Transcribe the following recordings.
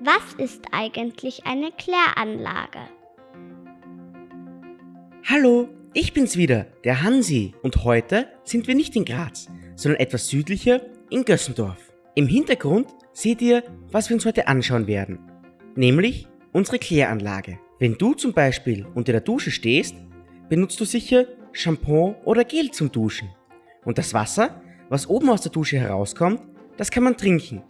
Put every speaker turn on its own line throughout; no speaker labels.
Was ist eigentlich eine Kläranlage?
Hallo, ich bin's wieder, der Hansi. Und heute sind wir nicht in Graz, sondern etwas südlicher in Gössendorf. Im Hintergrund seht ihr, was wir uns heute anschauen werden. Nämlich unsere Kläranlage. Wenn du zum Beispiel unter der Dusche stehst, benutzt du sicher Shampoo oder Gel zum Duschen. Und das Wasser, was oben aus der Dusche herauskommt, das kann man trinken.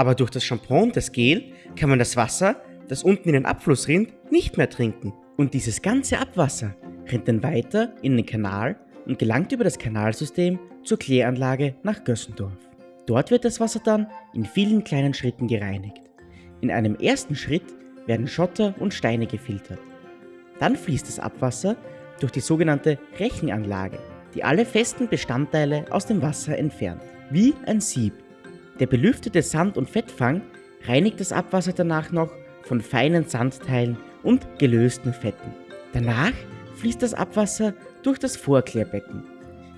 Aber durch das Shampoo und das Gel kann man das Wasser, das unten in den Abfluss rinnt, nicht mehr trinken. Und dieses ganze Abwasser rennt dann weiter in den Kanal und gelangt über das Kanalsystem zur Kläranlage nach Gössendorf. Dort wird das Wasser dann in vielen kleinen Schritten gereinigt. In einem ersten Schritt werden Schotter und Steine gefiltert. Dann fließt das Abwasser durch die sogenannte Rechenanlage, die alle festen Bestandteile aus dem Wasser entfernt, wie ein Sieb. Der belüftete Sand- und Fettfang reinigt das Abwasser danach noch von feinen Sandteilen und gelösten Fetten. Danach fließt das Abwasser durch das Vorklärbecken.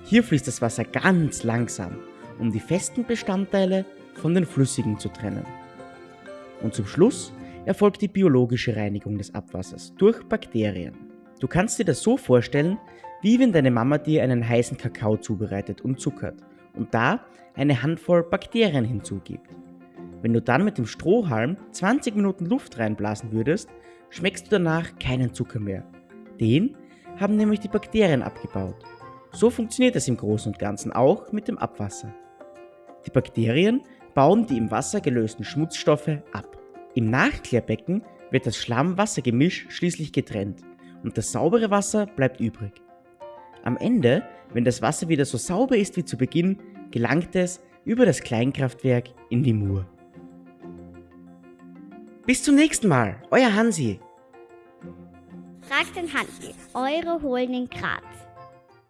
Hier fließt das Wasser ganz langsam, um die festen Bestandteile von den flüssigen zu trennen. Und zum Schluss erfolgt die biologische Reinigung des Abwassers durch Bakterien. Du kannst dir das so vorstellen, wie wenn deine Mama dir einen heißen Kakao zubereitet und zuckert und da eine Handvoll Bakterien hinzugibt. Wenn du dann mit dem Strohhalm 20 Minuten Luft reinblasen würdest, schmeckst du danach keinen Zucker mehr. Den haben nämlich die Bakterien abgebaut. So funktioniert es im Großen und Ganzen auch mit dem Abwasser. Die Bakterien bauen die im Wasser gelösten Schmutzstoffe ab. Im Nachklärbecken wird das Schlamm-Wasser-Gemisch schließlich getrennt und das saubere Wasser bleibt übrig. Am Ende, wenn das Wasser wieder so sauber ist wie zu Beginn, gelangt es über das Kleinkraftwerk in die Mur. Bis zum nächsten Mal, euer Hansi.
Fragt den Hansi, eure Holen in Graz.